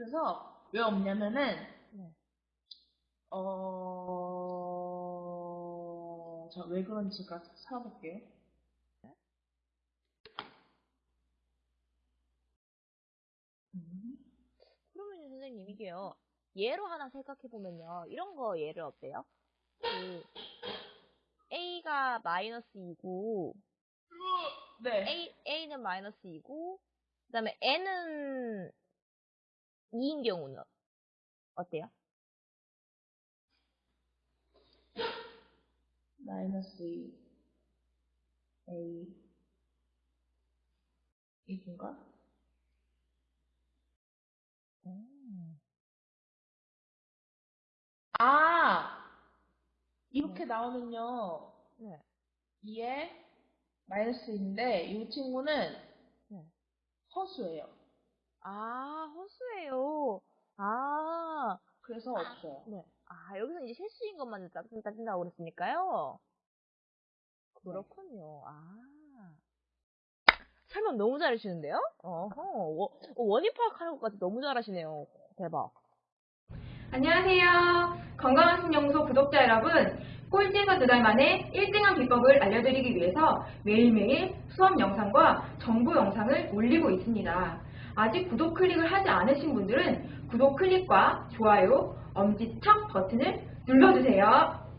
그래서 왜 없냐면은 네. 어... 자, 왜 그런지 가 찾아볼게요. 음. 그러면 선생님 이게요. 예로 하나 생각해 보면요. 이런 거 예를 어때요? 그 a가 마이너스 2고 네. a a는 마이너스 2고 그 다음에 n은 2인 경우는 어때요? 마이너스 2 A 이건가? 아 이렇게 나오면요 네. 2에 마이너스 인데 이 친구는 네. 허수예요. 아, 허수예요. 아, 그래서 없어요. 네. 아, 여기서 이제 실수인 것만 따진- 따진다고 그랬으니까요. 그렇군요. 아. 설명 너무 잘하시는데요? 어허, 워- 원인 파악하는 것까지 너무 잘하시네요. 대박. 안녕하세요. 건강한 신영소 구독자 여러분. 꼴찌에서 두 달 만에 1등한 비법을 알려드리기 위해서 매일매일 수업 영상과 정보 영상을 올리고 있습니다. 아직 구독 클릭을 하지 않으신 분들은 구독 클릭과 좋아요, 엄지척 버튼을 눌러주세요.